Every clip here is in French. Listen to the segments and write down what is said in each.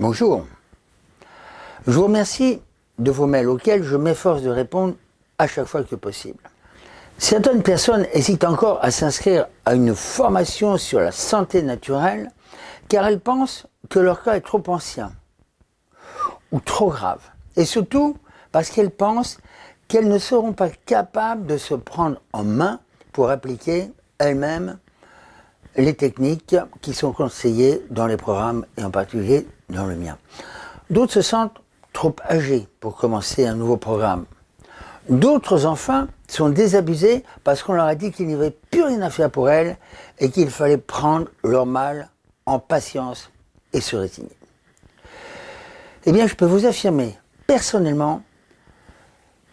Bonjour. Je vous remercie de vos mails auxquels je m'efforce de répondre à chaque fois que possible. Certaines personnes hésitent encore à s'inscrire à une formation sur la santé naturelle car elles pensent que leur cas est trop ancien ou trop grave. Et surtout parce qu'elles pensent qu'elles ne seront pas capables de se prendre en main pour appliquer elles-mêmes les techniques qui sont conseillées dans les programmes et en particulier dans le mien. D'autres se sentent trop âgés pour commencer un nouveau programme. D'autres, enfin, sont désabusés parce qu'on leur a dit qu'il n'y avait plus rien à faire pour elles et qu'il fallait prendre leur mal en patience et se résigner. Eh bien, je peux vous affirmer personnellement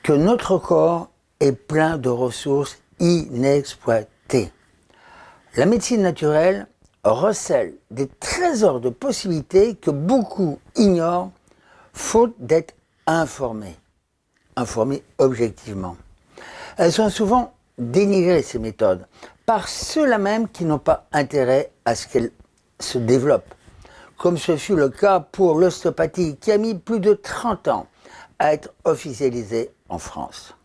que notre corps est plein de ressources inexploitées. La médecine naturelle recèle des trésors de possibilités que beaucoup ignorent faute d'être informés, informés objectivement. Elles sont souvent dénigrées, ces méthodes, par ceux-là même qui n'ont pas intérêt à ce qu'elles se développent, comme ce fut le cas pour l'ostéopathie qui a mis plus de 30 ans à être officialisée en France.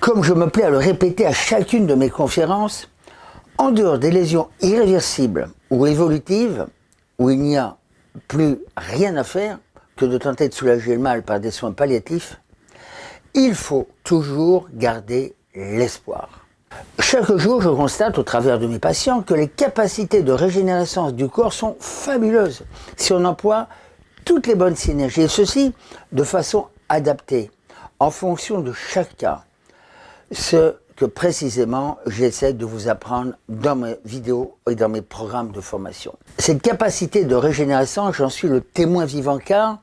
Comme je me plais à le répéter à chacune de mes conférences, en dehors des lésions irréversibles ou évolutives, où il n'y a plus rien à faire que de tenter de soulager le mal par des soins palliatifs, il faut toujours garder l'espoir. Chaque jour, je constate au travers de mes patients que les capacités de régénérescence du corps sont fabuleuses si on emploie toutes les bonnes synergies, et ceci de façon adaptée, en fonction de chaque cas. Que précisément j'essaie de vous apprendre dans mes vidéos et dans mes programmes de formation. Cette capacité de régénération, j'en suis le témoin vivant car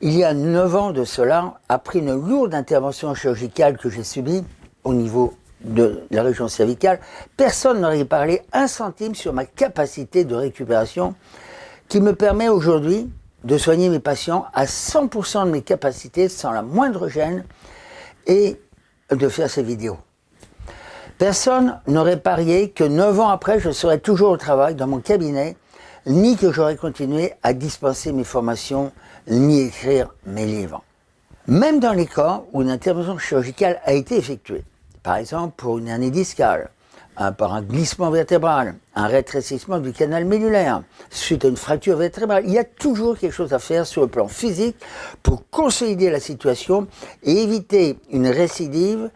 il y a 9 ans de cela, après une lourde intervention chirurgicale que j'ai subie au niveau de la région cervicale, personne n'aurait parlé un centime sur ma capacité de récupération qui me permet aujourd'hui de soigner mes patients à 100% de mes capacités sans la moindre gêne et de faire ces vidéos. Personne n'aurait parié que neuf ans après, je serais toujours au travail dans mon cabinet, ni que j'aurais continué à dispenser mes formations, ni écrire mes livres. Même dans les cas où une intervention chirurgicale a été effectuée, par exemple pour une hernie discale, par un glissement vertébral, un rétrécissement du canal médulaire, suite à une fracture vertébrale. Il y a toujours quelque chose à faire sur le plan physique pour consolider la situation et éviter une récidive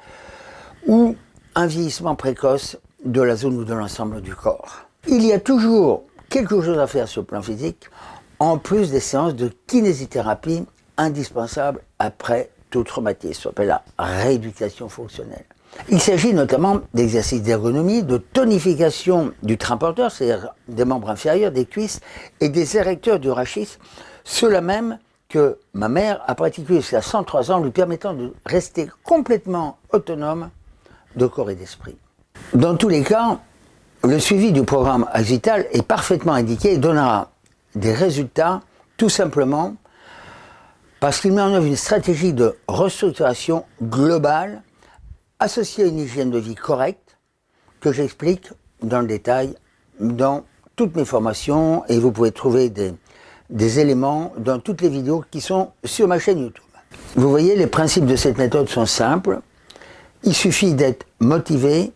ou un vieillissement précoce de la zone ou de l'ensemble du corps. Il y a toujours quelque chose à faire sur le plan physique, en plus des séances de kinésithérapie indispensables après tout traumatisme, ce appelle la rééducation fonctionnelle. Il s'agit notamment d'exercices d'ergonomie, de tonification du train porteur, c'est-à-dire des membres inférieurs, des cuisses, et des érecteurs du rachis, ceux-là même que ma mère a pratiqué jusqu'à 103 ans, lui permettant de rester complètement autonome de corps et d'esprit. Dans tous les cas, le suivi du programme Axital est parfaitement indiqué et donnera des résultats tout simplement parce qu'il met en œuvre une stratégie de restructuration globale associée à une hygiène de vie correcte que j'explique dans le détail dans toutes mes formations et vous pouvez trouver des, des éléments dans toutes les vidéos qui sont sur ma chaîne YouTube. Vous voyez, les principes de cette méthode sont simples. Il suffit d'être motivé,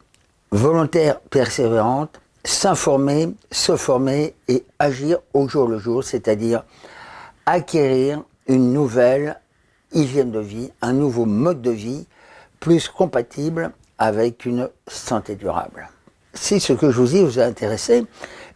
volontaire, persévérante, s'informer, se former et agir au jour le jour, c'est-à-dire acquérir une nouvelle hygiène de vie, un nouveau mode de vie plus compatible avec une santé durable. Si ce que je vous dis vous a intéressé,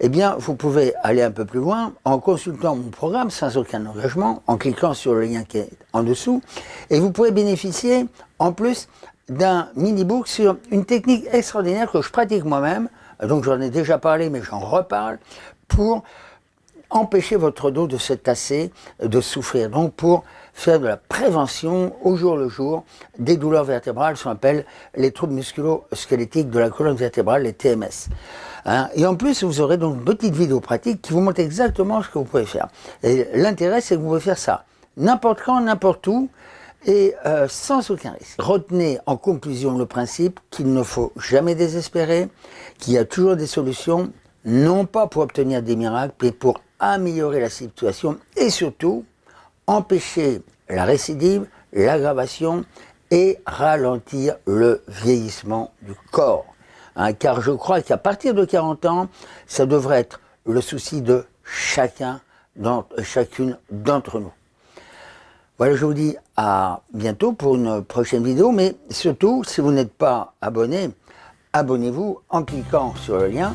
eh bien, vous pouvez aller un peu plus loin en consultant mon programme sans aucun engagement, en cliquant sur le lien qui est en dessous, et vous pouvez bénéficier en plus d'un mini-book sur une technique extraordinaire que je pratique moi-même, donc j'en ai déjà parlé mais j'en reparle, pour empêcher votre dos de se tasser, de souffrir, donc pour faire de la prévention au jour le jour des douleurs vertébrales, ce qu'on appelle les troubles musculo-squelettiques de la colonne vertébrale, les TMS. Hein. et en plus, vous aurez donc une petite vidéo pratique qui vous montre exactement ce que vous pouvez faire. Et l'intérêt, c'est que vous pouvez faire ça n'importe quand, n'importe où, et euh, sans aucun risque. Retenez en conclusion le principe qu'il ne faut jamais désespérer, qu'il y a toujours des solutions, non pas pour obtenir des miracles, mais pour améliorer la situation et surtout empêcher la récidive, l'aggravation et ralentir le vieillissement du corps. Hein, car je crois qu'à partir de 40 ans, ça devrait être le souci de chacun, chacune d'entre nous. Voilà, je vous dis à bientôt pour une prochaine vidéo, mais surtout, si vous n'êtes pas abonné, abonnez-vous en cliquant sur le lien